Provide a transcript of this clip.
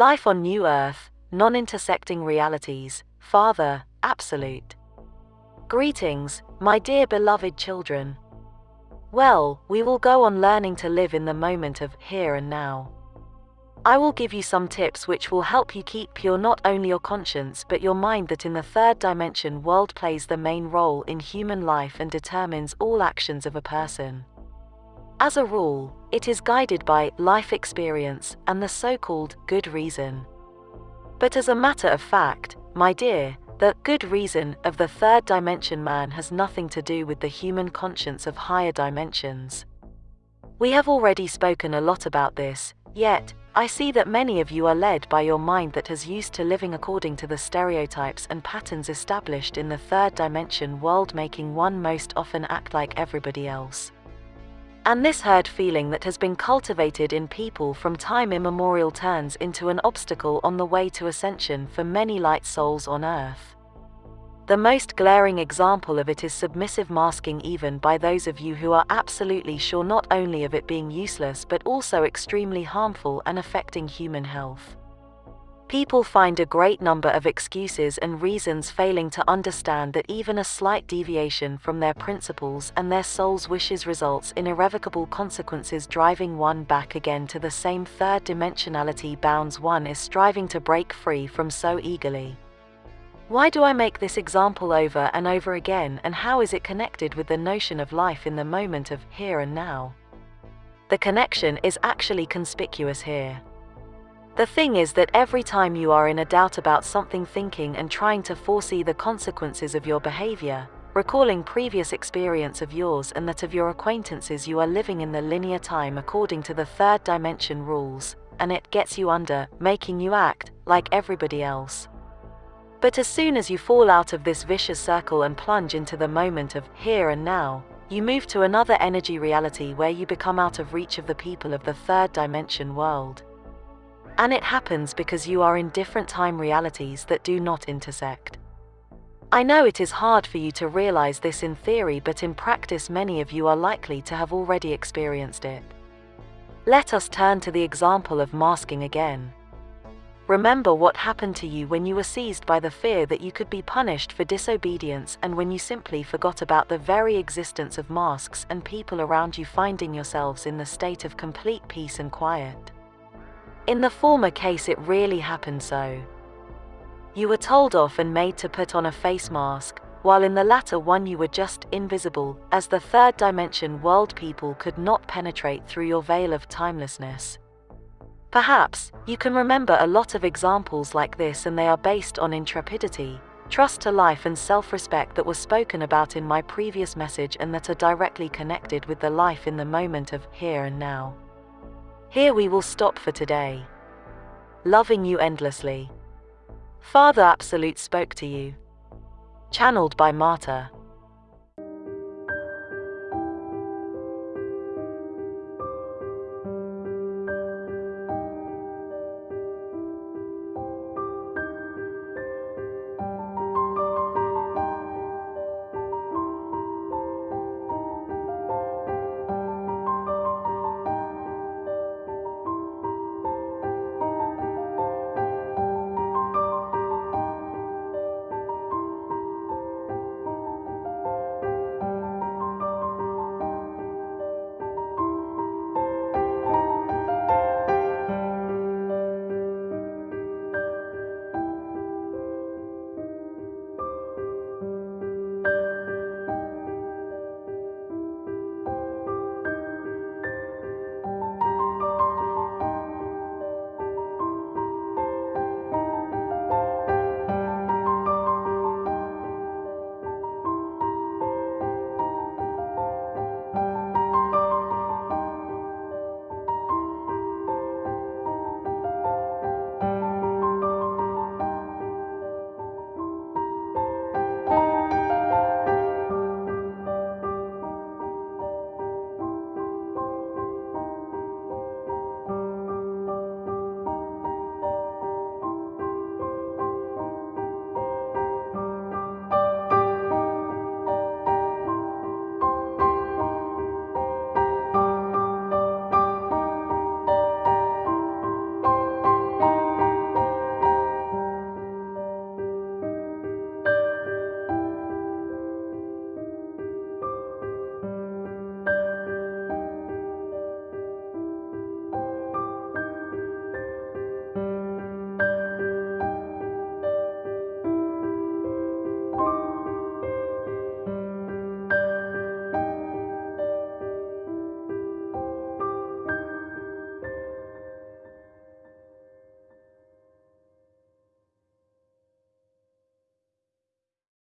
Life on New Earth, non intersecting realities, Father, Absolute. Greetings, my dear beloved children. Well, we will go on learning to live in the moment of here and now. I will give you some tips which will help you keep pure not only your conscience but your mind that in the third dimension world plays the main role in human life and determines all actions of a person. As a rule, it is guided by life experience and the so-called good reason. But as a matter of fact, my dear, the good reason of the third dimension man has nothing to do with the human conscience of higher dimensions. We have already spoken a lot about this, yet, I see that many of you are led by your mind that has used to living according to the stereotypes and patterns established in the third dimension world making one most often act like everybody else. And this herd feeling that has been cultivated in people from time immemorial turns into an obstacle on the way to ascension for many light souls on earth. The most glaring example of it is submissive masking even by those of you who are absolutely sure not only of it being useless but also extremely harmful and affecting human health. People find a great number of excuses and reasons failing to understand that even a slight deviation from their principles and their soul's wishes results in irrevocable consequences driving one back again to the same third dimensionality bounds one is striving to break free from so eagerly. Why do I make this example over and over again and how is it connected with the notion of life in the moment of here and now? The connection is actually conspicuous here. The thing is that every time you are in a doubt about something thinking and trying to foresee the consequences of your behavior, recalling previous experience of yours and that of your acquaintances you are living in the linear time according to the third dimension rules, and it gets you under, making you act like everybody else. But as soon as you fall out of this vicious circle and plunge into the moment of here and now, you move to another energy reality where you become out of reach of the people of the third dimension world. And it happens because you are in different time realities that do not intersect. I know it is hard for you to realize this in theory, but in practice, many of you are likely to have already experienced it. Let us turn to the example of masking again. Remember what happened to you when you were seized by the fear that you could be punished for disobedience and when you simply forgot about the very existence of masks and people around you finding yourselves in the state of complete peace and quiet. In the former case it really happened so. You were told off and made to put on a face mask, while in the latter one you were just invisible, as the third dimension world people could not penetrate through your veil of timelessness. Perhaps, you can remember a lot of examples like this and they are based on intrepidity, trust to life and self-respect that was spoken about in my previous message and that are directly connected with the life in the moment of here and now. Here we will stop for today. Loving you endlessly. Father Absolute spoke to you. Channeled by Marta.